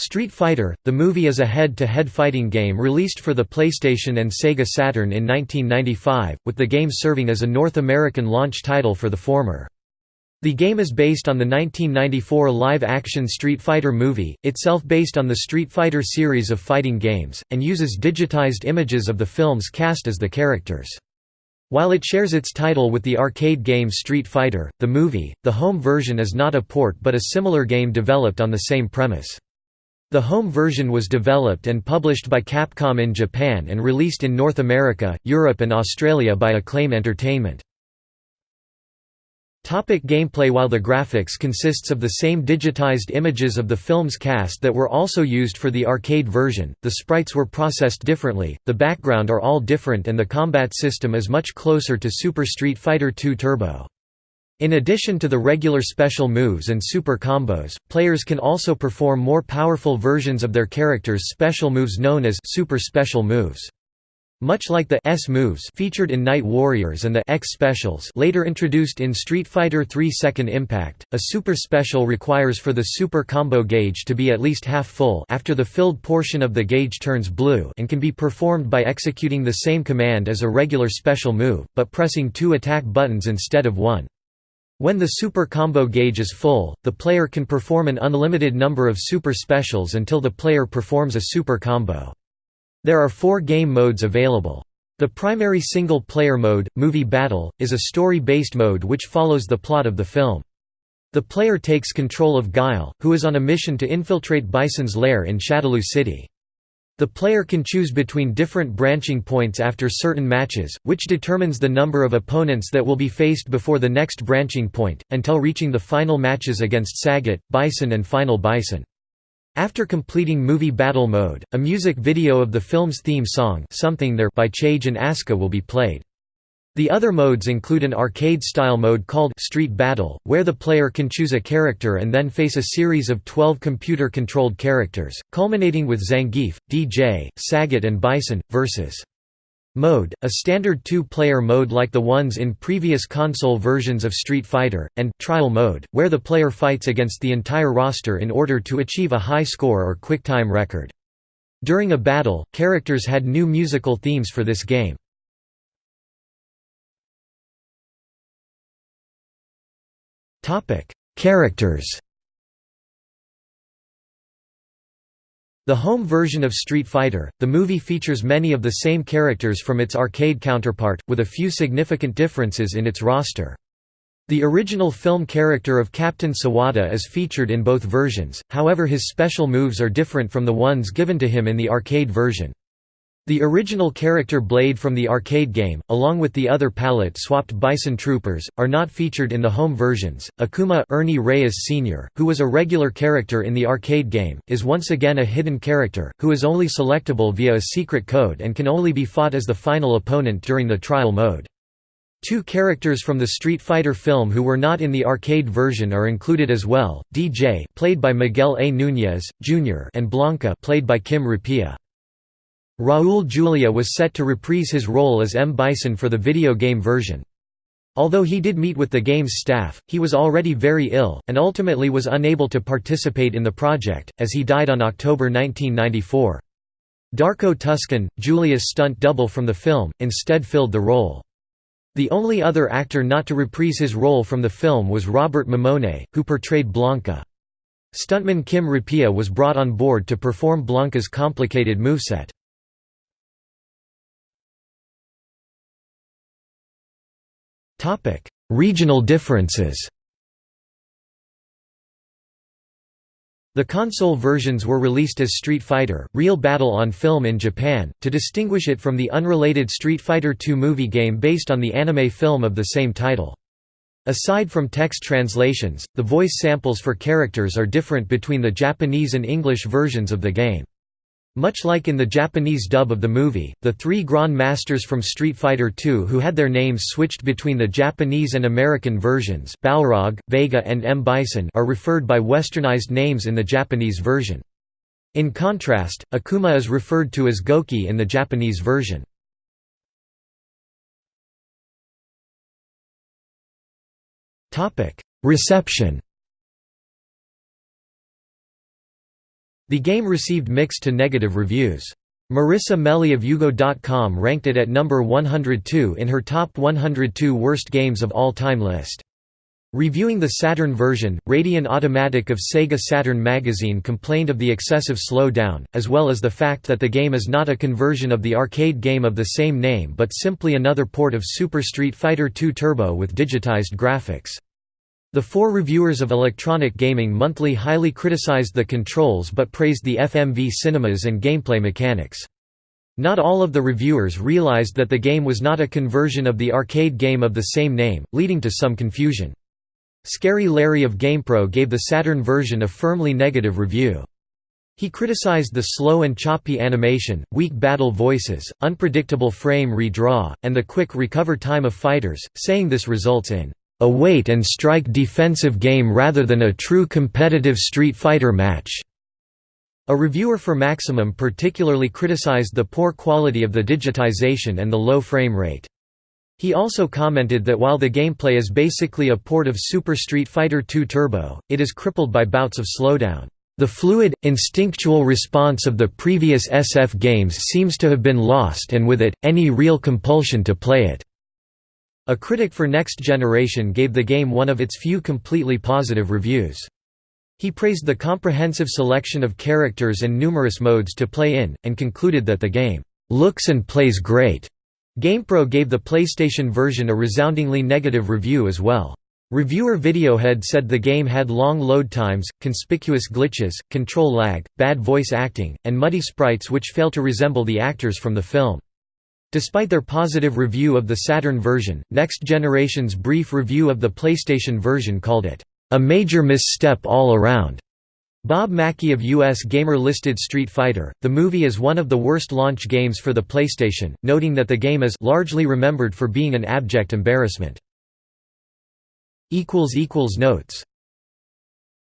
Street Fighter, the movie is a head-to-head fighting game released for the PlayStation and Sega Saturn in 1995, with the game serving as a North American launch title for the former. The game is based on the 1994 live-action Street Fighter movie, itself based on the Street Fighter series of fighting games, and uses digitized images of the film's cast as the characters. While it shares its title with the arcade game Street Fighter, the movie, the home version is not a port but a similar game developed on the same premise. The home version was developed and published by Capcom in Japan and released in North America, Europe and Australia by Acclaim Entertainment. Gameplay While the graphics consists of the same digitized images of the film's cast that were also used for the arcade version, the sprites were processed differently, the background are all different and the combat system is much closer to Super Street Fighter II Turbo. In addition to the regular special moves and super combos, players can also perform more powerful versions of their characters' special moves known as super special moves. Much like the S moves featured in Night Warriors and the X specials later introduced in Street Fighter III Second Impact, a super special requires for the super combo gauge to be at least half full after the filled portion of the gauge turns blue and can be performed by executing the same command as a regular special move, but pressing two attack buttons instead of one. When the super combo gauge is full, the player can perform an unlimited number of super specials until the player performs a super combo. There are four game modes available. The primary single-player mode, Movie Battle, is a story-based mode which follows the plot of the film. The player takes control of Guile, who is on a mission to infiltrate Bison's lair in Shadaloo City. The player can choose between different branching points after certain matches, which determines the number of opponents that will be faced before the next branching point, until reaching the final matches against Sagat, Bison and Final Bison. After completing movie battle mode, a music video of the film's theme song Something There by Chage and Aska will be played. The other modes include an arcade-style mode called Street Battle, where the player can choose a character and then face a series of 12 computer-controlled characters, culminating with Zangief, DJ, Sagat and Bison, versus mode, a standard two-player mode like the ones in previous console versions of Street Fighter, and trial mode, where the player fights against the entire roster in order to achieve a high score or quick time record. During a battle, characters had new musical themes for this game. Characters The home version of Street Fighter, the movie features many of the same characters from its arcade counterpart, with a few significant differences in its roster. The original film character of Captain Sawada is featured in both versions, however his special moves are different from the ones given to him in the arcade version. The original character Blade from the arcade game, along with the other palette-swapped Bison Troopers, are not featured in the home versions. Akuma Ernie Reyes Sr., who was a regular character in the arcade game, is once again a hidden character, who is only selectable via a secret code and can only be fought as the final opponent during the trial mode. Two characters from the Street Fighter film who were not in the arcade version are included as well, DJ played by Miguel A. Núñez, Jr. and Blanka, played by Kim Repia. Raul Julia was set to reprise his role as M. Bison for the video game version. Although he did meet with the game's staff, he was already very ill, and ultimately was unable to participate in the project, as he died on October 1994. Darko Tuscan, Julia's stunt double from the film, instead filled the role. The only other actor not to reprise his role from the film was Robert Mammone, who portrayed Blanka. Stuntman Kim Repia was brought on board to perform Blanka's complicated moveset. Regional differences The console versions were released as Street Fighter, Real Battle on film in Japan, to distinguish it from the unrelated Street Fighter II movie game based on the anime film of the same title. Aside from text translations, the voice samples for characters are different between the Japanese and English versions of the game. Much like in the Japanese dub of the movie, the three Grand Masters from Street Fighter II who had their names switched between the Japanese and American versions Balrog, Vega and M. Bison are referred by westernized names in the Japanese version. In contrast, Akuma is referred to as Gouki in the Japanese version. Reception The game received mixed to negative reviews. Marissa Meli of UGO.com ranked it at number 102 in her top 102 worst games of all time list. Reviewing the Saturn version, Radion Automatic of Sega Saturn magazine complained of the excessive slowdown, as well as the fact that the game is not a conversion of the arcade game of the same name but simply another port of Super Street Fighter II Turbo with digitized graphics. The four reviewers of Electronic Gaming Monthly highly criticized the controls but praised the FMV cinemas and gameplay mechanics. Not all of the reviewers realized that the game was not a conversion of the arcade game of the same name, leading to some confusion. Scary Larry of GamePro gave the Saturn version a firmly negative review. He criticized the slow and choppy animation, weak battle voices, unpredictable frame redraw, and the quick recover time of fighters, saying this results in a wait-and-strike defensive game rather than a true competitive Street Fighter match." A reviewer for Maximum particularly criticized the poor quality of the digitization and the low frame rate. He also commented that while the gameplay is basically a port of Super Street Fighter II Turbo, it is crippled by bouts of slowdown. The fluid, instinctual response of the previous SF games seems to have been lost and with it, any real compulsion to play it. A critic for Next Generation gave the game one of its few completely positive reviews. He praised the comprehensive selection of characters and numerous modes to play in, and concluded that the game, "...looks and plays great." GamePro gave the PlayStation version a resoundingly negative review as well. Reviewer Videohead said the game had long load times, conspicuous glitches, control lag, bad voice acting, and muddy sprites which fail to resemble the actors from the film. Despite their positive review of the Saturn version, Next Generation's brief review of the PlayStation version called it, "...a major misstep all around." Bob Mackey of US Gamer listed Street Fighter, the movie as one of the worst launch games for the PlayStation, noting that the game is largely remembered for being an abject embarrassment. Notes